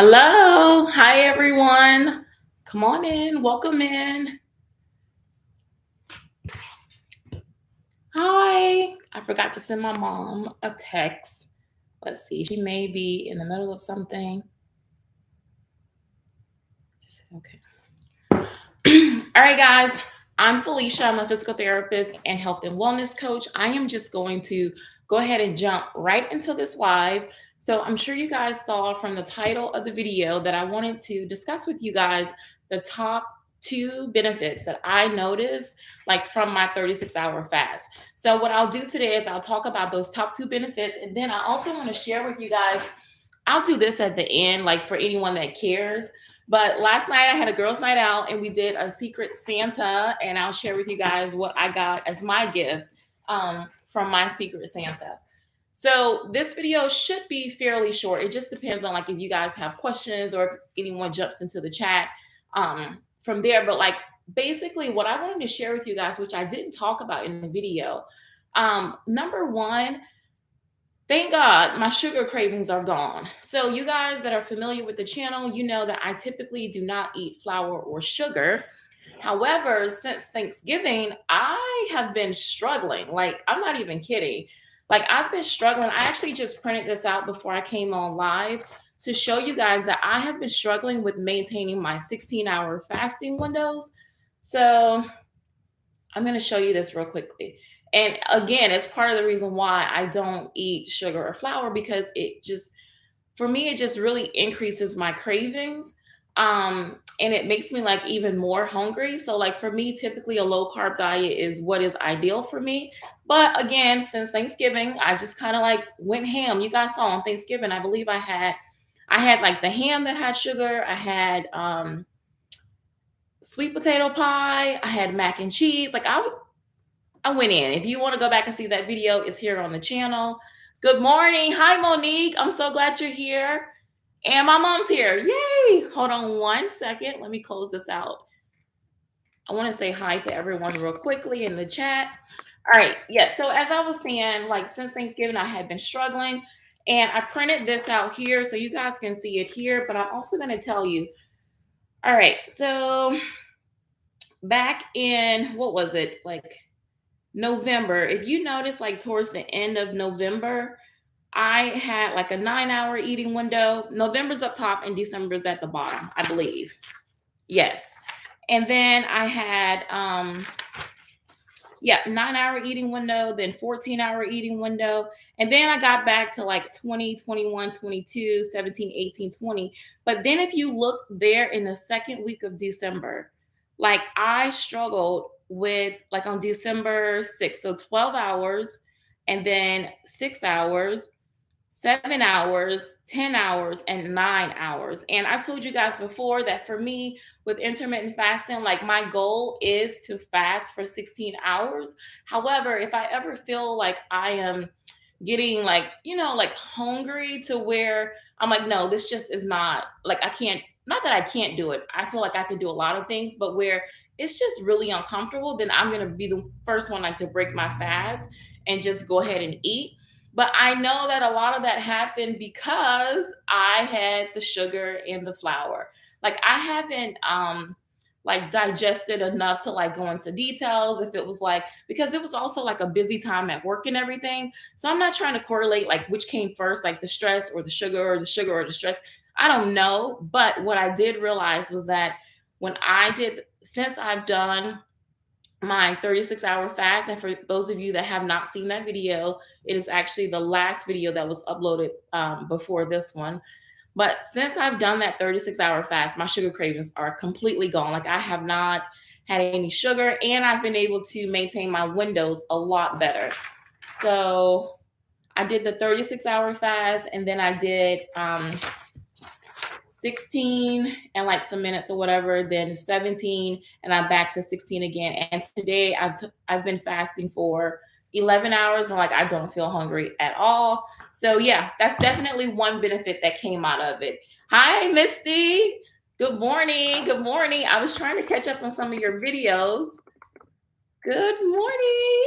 Hello. Hi, everyone. Come on in. Welcome in. Hi. I forgot to send my mom a text. Let's see. She may be in the middle of something. Okay. All right, guys. I'm Felicia. I'm a physical therapist and health and wellness coach. I am just going to go ahead and jump right into this live. So I'm sure you guys saw from the title of the video that I wanted to discuss with you guys the top two benefits that I noticed like from my 36 hour fast. So what I'll do today is I'll talk about those top two benefits and then I also want to share with you guys I'll do this at the end like for anyone that cares but last night I had a girls' night out and we did a secret Santa, and I'll share with you guys what I got as my gift um, from my secret Santa. So this video should be fairly short. It just depends on like if you guys have questions or if anyone jumps into the chat um, from there. But like basically what I wanted to share with you guys, which I didn't talk about in the video. Um, number one, Thank God my sugar cravings are gone. So, you guys that are familiar with the channel, you know that I typically do not eat flour or sugar. However, since Thanksgiving, I have been struggling. Like, I'm not even kidding. Like, I've been struggling. I actually just printed this out before I came on live to show you guys that I have been struggling with maintaining my 16 hour fasting windows. So, I'm going to show you this real quickly. And again, it's part of the reason why I don't eat sugar or flour because it just, for me, it just really increases my cravings. Um, and it makes me like even more hungry. So, like for me, typically a low carb diet is what is ideal for me. But again, since Thanksgiving, I just kind of like went ham. You guys saw on Thanksgiving, I believe I had, I had like the ham that had sugar. I had um, sweet potato pie. I had mac and cheese. Like I I went in. If you want to go back and see that video, it's here on the channel. Good morning. Hi, Monique. I'm so glad you're here. And my mom's here. Yay. Hold on one second. Let me close this out. I want to say hi to everyone real quickly in the chat. All right. Yes. Yeah, so as I was saying, like since Thanksgiving, I had been struggling. And I printed this out here so you guys can see it here. But I'm also going to tell you. All right. So back in, what was it? Like November, if you notice, like towards the end of November, I had like a nine hour eating window. November's up top and December's at the bottom, I believe. Yes. And then I had, um, yeah, nine hour eating window, then 14 hour eating window. And then I got back to like 20, 21, 22, 17, 18, 20. But then if you look there in the second week of December, like I struggled with like on December 6th. So 12 hours and then six hours, seven hours, 10 hours, and nine hours. And I told you guys before that for me with intermittent fasting, like my goal is to fast for 16 hours. However, if I ever feel like I am getting like, you know, like hungry to where I'm like, no, this just is not like I can't not that I can't do it. I feel like I could do a lot of things, but where it's just really uncomfortable, then I'm gonna be the first one like to break my fast and just go ahead and eat. But I know that a lot of that happened because I had the sugar and the flour. Like I haven't um like digested enough to like go into details if it was like because it was also like a busy time at work and everything so i'm not trying to correlate like which came first like the stress or the sugar or the sugar or the stress I don't know. But what I did realize was that when I did, since I've done my 36 hour fast, and for those of you that have not seen that video, it is actually the last video that was uploaded um, before this one. But since I've done that 36 hour fast, my sugar cravings are completely gone. Like I have not had any sugar and I've been able to maintain my windows a lot better. So I did the 36 hour fast and then I did um, 16 and like some minutes or whatever, then 17, and I'm back to 16 again. And today I've I've been fasting for 11 hours and like I don't feel hungry at all. So yeah, that's definitely one benefit that came out of it. Hi, Misty. Good morning. Good morning. I was trying to catch up on some of your videos. Good morning.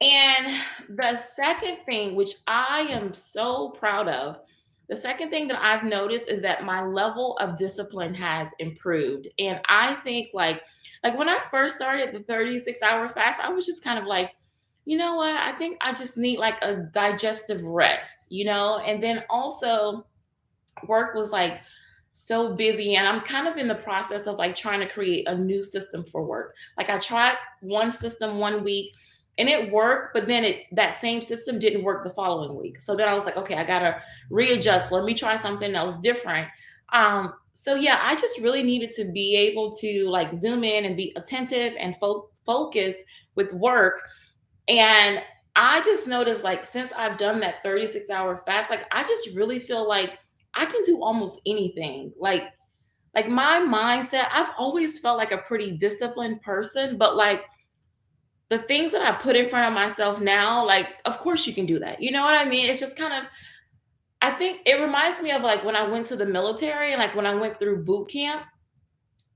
And the second thing, which I am so proud of, The second thing that I've noticed is that my level of discipline has improved. And I think like like when I first started the 36 hour fast, I was just kind of like, you know what? I think I just need like a digestive rest, you know? And then also work was like so busy and I'm kind of in the process of like trying to create a new system for work. Like I tried one system one week and it worked, but then it that same system didn't work the following week. So then I was like, okay, I gotta readjust. Let me try something else different. Um, so yeah, I just really needed to be able to like zoom in and be attentive and fo- focus with work and I just noticed like since I've done that 36 hour fast, like I just really feel like I can do almost anything. Like like my mindset, I've always felt like a pretty disciplined person, but like the things that I put in front of myself now, like of course you can do that. You know what I mean? It's just kind of I think it reminds me of like when I went to the military and like when I went through boot camp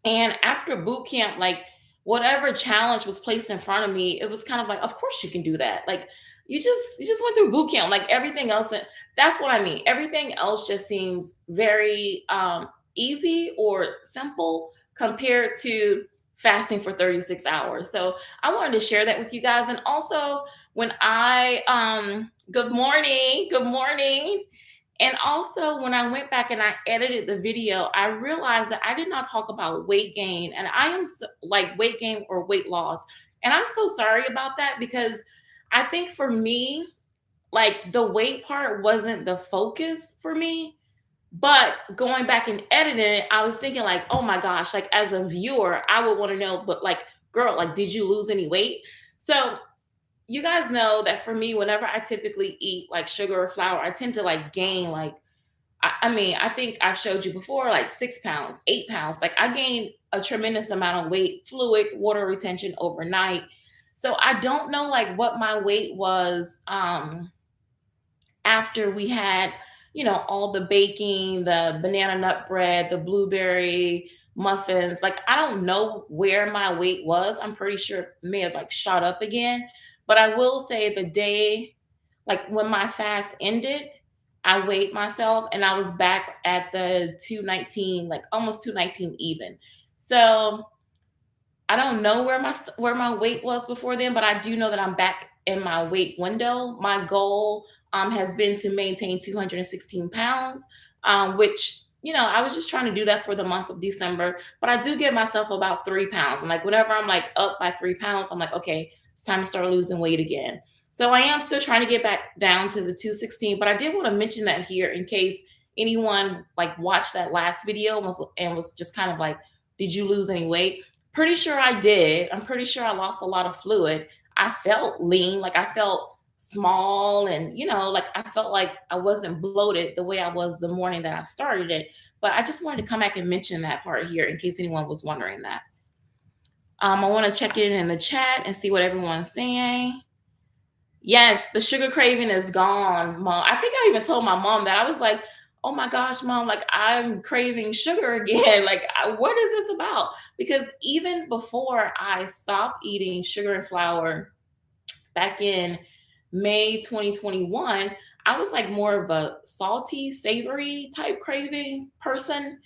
and after boot camp, like whatever challenge was placed in front of me, it was kind of like, of course you can do that. Like you just you just went through boot camp. Like everything else, that's what I mean. Everything else just seems very um easy or simple compared to fasting for 36 hours. So I wanted to share that with you guys. And also when I um good morning, good morning. And also, when I went back and I edited the video, I realized that I did not talk about weight gain. And I am so, like weight gain or weight loss. And I'm so sorry about that because I think for me, like the weight part wasn't the focus for me. But going back and editing it, I was thinking, like, oh my gosh, like as a viewer, I would want to know, but like, girl, like, did you lose any weight? So you guys know that for me, whenever I typically eat like sugar or flour, I tend to like gain like I, I mean, I think I've showed you before, like six pounds, eight pounds. Like I gained a tremendous amount of weight, fluid, water retention overnight. So I don't know like what my weight was um after we had, you know, all the baking, the banana nut bread, the blueberry muffins. Like I don't know where my weight was. I'm pretty sure it may have like shot up again. But I will say the day, like when my fast ended, I weighed myself and I was back at the 219, like almost 219 even. So I don't know where my where my weight was before then, but I do know that I'm back in my weight window. My goal um, has been to maintain 216 pounds, um, which you know I was just trying to do that for the month of December. But I do give myself about three pounds, and like whenever I'm like up by three pounds, I'm like, okay, it's time to start losing weight again. So I am still trying to get back down to the 216, but I did want to mention that here in case anyone like watched that last video and was, and was just kind of like, did you lose any weight? Pretty sure I did. I'm pretty sure I lost a lot of fluid. I felt lean, like I felt small and you know, like I felt like I wasn't bloated the way I was the morning that I started it. But I just wanted to come back and mention that part here in case anyone was wondering that. Um, I want to check in in the chat and see what everyone's saying. Yes, the sugar craving is gone, mom. I think I even told my mom that I was like, "Oh my gosh, mom, like I'm craving sugar again. Like, what is this about?" Because even before I stopped eating sugar and flour back in May 2021, I was like more of a salty, savory type craving person.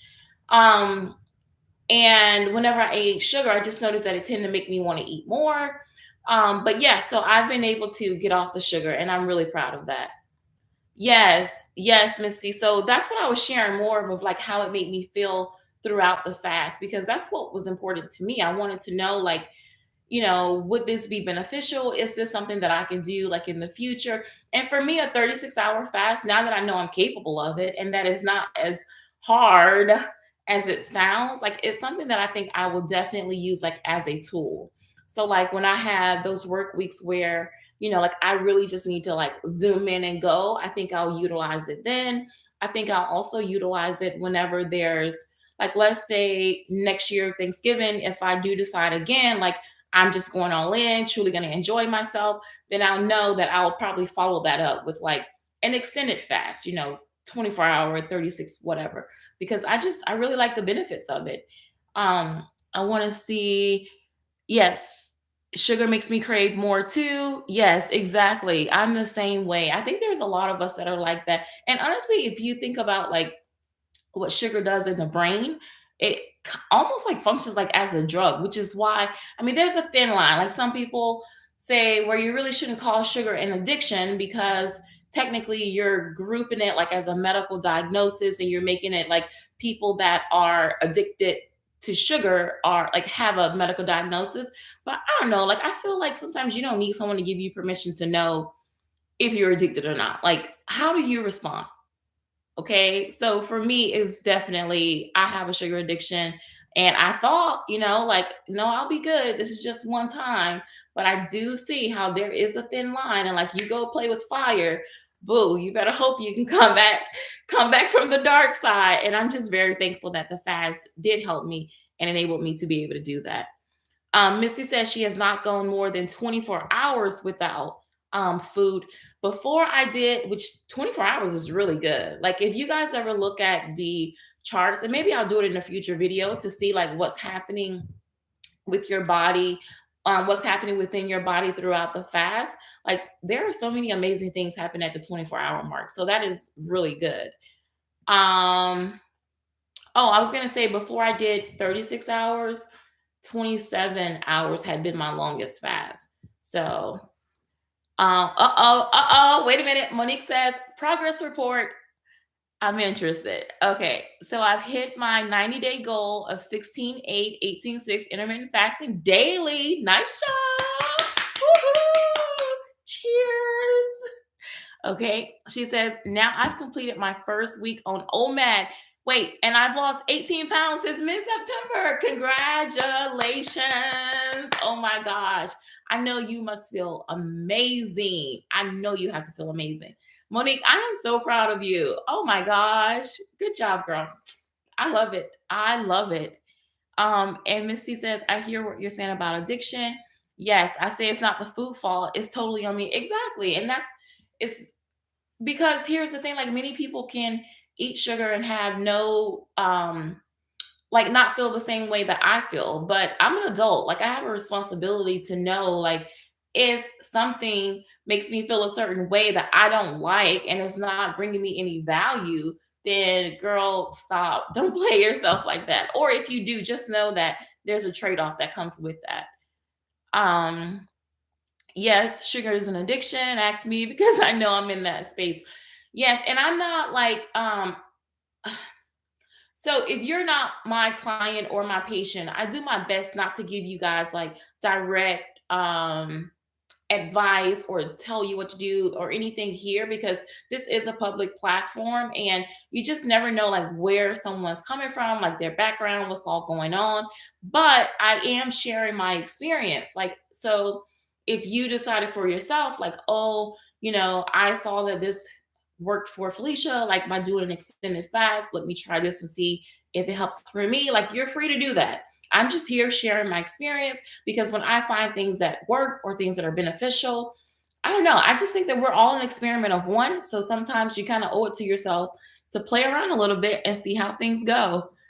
Um, and whenever I ate sugar, I just noticed that it tended to make me want to eat more. Um, but yeah, so I've been able to get off the sugar and I'm really proud of that. Yes, yes, Missy. So that's what I was sharing more of, of like how it made me feel throughout the fast because that's what was important to me. I wanted to know like, you know, would this be beneficial? Is this something that I can do like in the future? And for me, a 36 hour fast, now that I know I'm capable of it and that is not as hard as it sounds, like it's something that I think I will definitely use like as a tool. So like when I have those work weeks where, you know, like I really just need to like zoom in and go, I think I'll utilize it then. I think I'll also utilize it whenever there's like let's say next year Thanksgiving, if I do decide again, like I'm just going all in, truly going to enjoy myself, then I'll know that I'll probably follow that up with like an extended fast, you know, 24 hour, 36, whatever, because I just, I really like the benefits of it. Um, I want to see, yes, Sugar makes me crave more too. Yes, exactly. I'm the same way. I think there's a lot of us that are like that. And honestly, if you think about like what sugar does in the brain, it almost like functions like as a drug, which is why, I mean, there's a thin line. Like some people say where you really shouldn't call sugar an addiction because technically you're grouping it like as a medical diagnosis and you're making it like people that are addicted to sugar are like have a medical diagnosis. But I don't know, like I feel like sometimes you don't need someone to give you permission to know if you're addicted or not. Like, how do you respond? Okay. So for me, it's definitely, I have a sugar addiction. And I thought, you know, like, no, I'll be good. This is just one time. But I do see how there is a thin line. And like you go play with fire, boo, you better hope you can come back, come back from the dark side. And I'm just very thankful that the fast did help me and enabled me to be able to do that. Um, Missy says she has not gone more than 24 hours without um, food. Before I did, which 24 hours is really good. Like if you guys ever look at the charts, and maybe I'll do it in a future video to see like what's happening with your body, um, what's happening within your body throughout the fast. Like there are so many amazing things happen at the 24 hour mark. So that is really good. Um, oh, I was gonna say before I did 36 hours, 27 hours had been my longest fast. So, um, uh-oh, uh-oh, wait a minute. Monique says, progress report. I'm interested. Okay, so I've hit my 90 day goal of 16, 8, 18, 6 intermittent fasting daily. Nice job. Cheers. Okay, she says, now I've completed my first week on OMAD. Wait, and I've lost 18 pounds since mid September. Congratulations. Oh my gosh. I know you must feel amazing. I know you have to feel amazing. Monique, I am so proud of you. Oh my gosh. Good job, girl. I love it. I love it. Um, and Misty says, I hear what you're saying about addiction. Yes, I say it's not the food fault. It's totally on me. Exactly. And that's it's because here's the thing, like many people can eat sugar and have no um like not feel the same way that I feel, but I'm an adult. Like I have a responsibility to know like if something makes me feel a certain way that I don't like and it's not bringing me any value, then girl, stop. Don't play yourself like that. Or if you do, just know that there's a trade-off that comes with that. Um yes, sugar is an addiction. Ask me because I know I'm in that space. Yes, and I'm not like um so if you're not my client or my patient, I do my best not to give you guys like direct um advice or tell you what to do or anything here because this is a public platform and you just never know like where someone's coming from like their background what's all going on. But i am sharing my experience like so if you decided for yourself like oh you know i saw that this worked for felicia like by doing an extended fast let me try this and see if it helps for me like you're free to do that i'm just here sharing my experience because when I find things that work or things that are beneficial, I don't know. I just think that we're all an experiment of one. So sometimes you kind of owe it to yourself to play around a little bit and see how things go.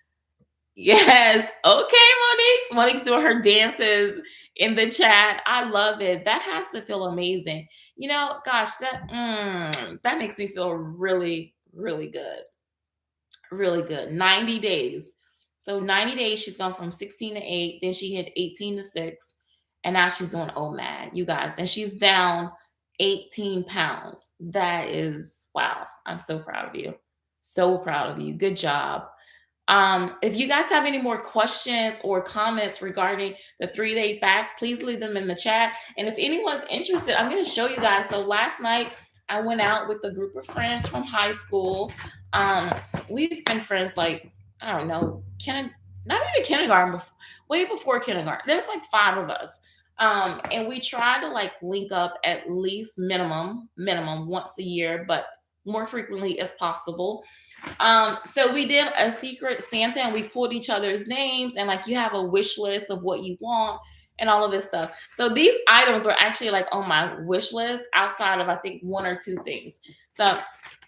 Yes. Okay, Monique. Monique's doing her dances in the chat. I love it. That has to feel amazing. You know, gosh, that mm, that makes me feel really, really good really good. 90 days. So 90 days, she's gone from 16 to 8. Then she hit 18 to 6. And now she's doing OMAD, you guys. And she's down 18 pounds. That is wow. I'm so proud of you. So proud of you. Good job. Um, if you guys have any more questions or comments regarding the three day fast, please leave them in the chat. And if anyone's interested, I'm going to show you guys. So last night, I went out with a group of friends from high school. Um, we've been friends like, I don't know, kind not even kindergarten, way before kindergarten. There's like five of us. Um, and we try to like link up at least minimum, minimum once a year, but more frequently if possible. Um, so we did a secret Santa and we pulled each other's names and like you have a wish list of what you want and all of this stuff. So these items were actually like on my wish list outside of I think one or two things. So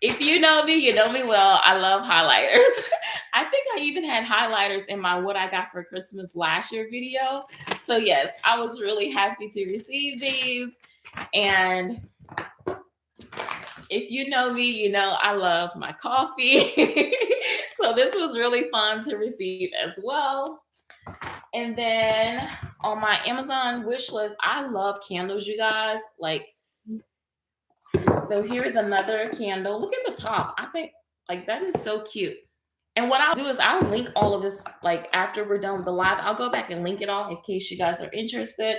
if you know me, you know me well. I love highlighters. I think I even had highlighters in my what I got for Christmas last year video. so yes, I was really happy to receive these. And if you know me, you know I love my coffee. so this was really fun to receive as well. And then on my Amazon wish list, I love candles, you guys. Like, so here's another candle. Look at the top. I think like that is so cute. And what I'll do is I'll link all of this like after we're done with the live. I'll go back and link it all in case you guys are interested.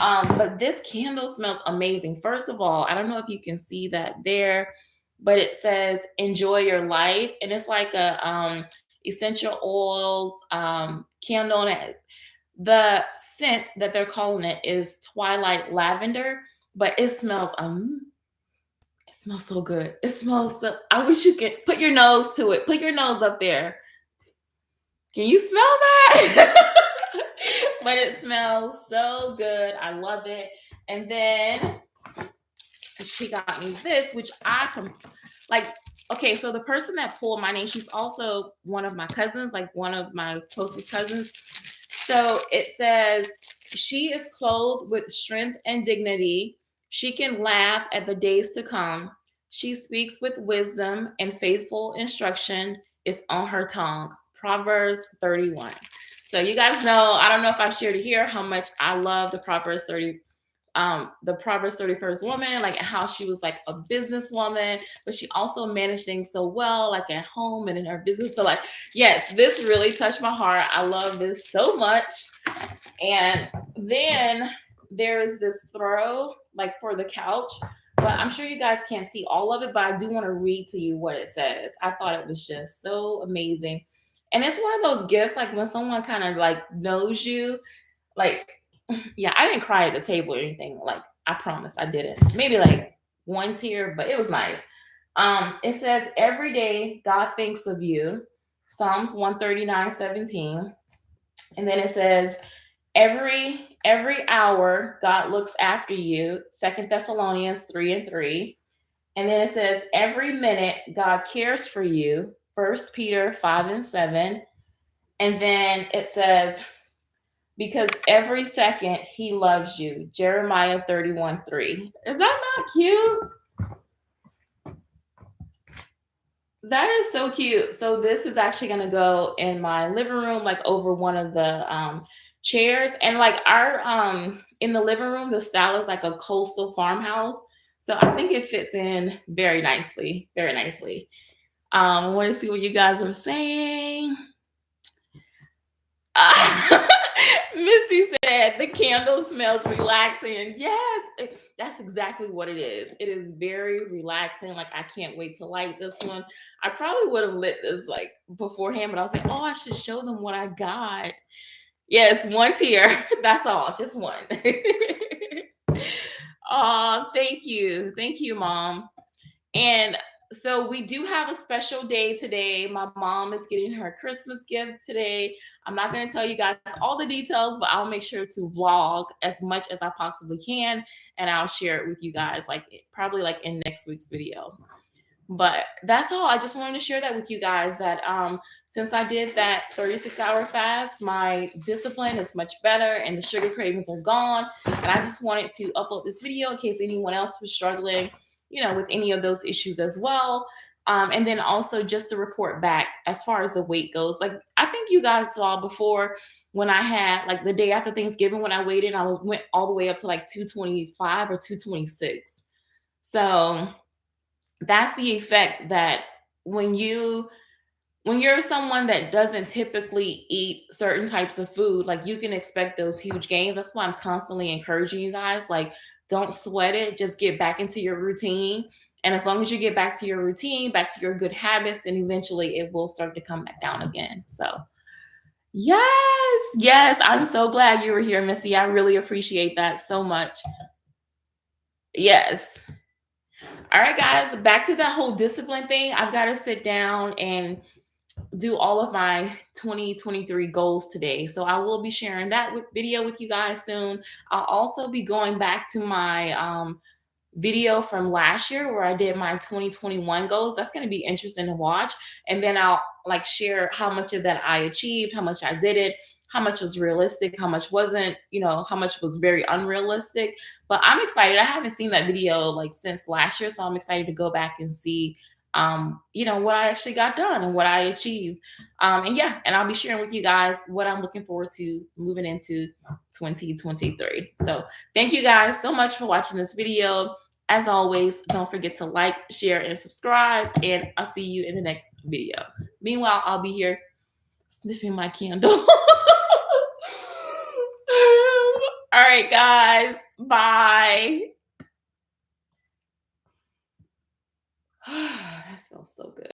Um, but this candle smells amazing. First of all, I don't know if you can see that there, but it says enjoy your life. And it's like a um, essential oils um, candle. And it, the scent that they're calling it is twilight lavender, but it smells um smells so good. It smells so I wish you could put your nose to it. Put your nose up there. Can you smell that? but it smells so good. I love it. And then she got me this, which I com- like. Okay, so the person that pulled my name, she's also one of my cousins, like one of my closest cousins. So it says, She is clothed with strength and dignity. She can laugh at the days to come. She speaks with wisdom, and faithful instruction is on her tongue. Proverbs 31. So you guys know, I don't know if I've shared it here, how much I love the Proverbs 30, um, the Proverbs 31st woman, like how she was like a businesswoman, but she also managed things so well, like at home and in her business. So like, yes, this really touched my heart. I love this so much. And then there's this throw like for the couch, but I'm sure you guys can't see all of it, but I do want to read to you what it says. I thought it was just so amazing. And it's one of those gifts, like when someone kind of like knows you, like yeah, I didn't cry at the table or anything. Like, I promise I didn't. Maybe like one tear, but it was nice. Um, it says, Every day God thinks of you. Psalms 139, 17. And then it says, Every every hour God looks after you. Second Thessalonians 3 and 3. And then it says, Every minute God cares for you. First Peter 5 and 7. And then it says, because every second he loves you. Jeremiah 31 3. Is that not cute? That is so cute. So this is actually going to go in my living room, like over one of the um, chairs. And like our um in the living room, the style is like a coastal farmhouse. So I think it fits in very nicely, very nicely. Um, I want to see what you guys are saying. Uh, Misty said the candle smells relaxing. Yes, that's exactly what it is. It is very relaxing. Like I can't wait to light this one. I probably would have lit this like beforehand, but I was like, oh, I should show them what I got. Yes, one tear. That's all, just one. oh, thank you. Thank you, mom. And so we do have a special day today. My mom is getting her Christmas gift today. I'm not going to tell you guys all the details, but I'll make sure to vlog as much as I possibly can and I'll share it with you guys like probably like in next week's video. But that's all. I just wanted to share that with you guys that um since I did that 36 hour fast, my discipline is much better and the sugar cravings are gone. And I just wanted to upload this video in case anyone else was struggling you know, with any of those issues as well. Um, and then also just to report back as far as the weight goes. Like I think you guys saw before when I had like the day after Thanksgiving when I waited, I was went all the way up to like 225 or 226. So that's the effect that when you when you're someone that doesn't typically eat certain types of food, like you can expect those huge gains. That's why I'm constantly encouraging you guys. Like don't sweat it. Just get back into your routine. And as long as you get back to your routine, back to your good habits, and eventually it will start to come back down again. So, yes, yes, I'm so glad you were here, Missy. I really appreciate that so much. Yes. All right, guys, back to that whole discipline thing. I've got to sit down and do all of my 2023 goals today. So I will be sharing that with video with you guys soon. I'll also be going back to my um, video from last year where I did my 2021 goals. That's going to be interesting to watch. And then I'll like share how much of that I achieved, how much I did it, how much was realistic, how much wasn't, you know, how much was very unrealistic. But I'm excited. I haven't seen that video like since last year, so I'm excited to go back and see um, you know, what I actually got done and what I achieved. Um, and yeah, and I'll be sharing with you guys what I'm looking forward to moving into 2023. So thank you guys so much for watching this video. As always, don't forget to like, share, and subscribe, and I'll see you in the next video. Meanwhile, I'll be here sniffing my candle. All right, guys. Bye. that smells so good.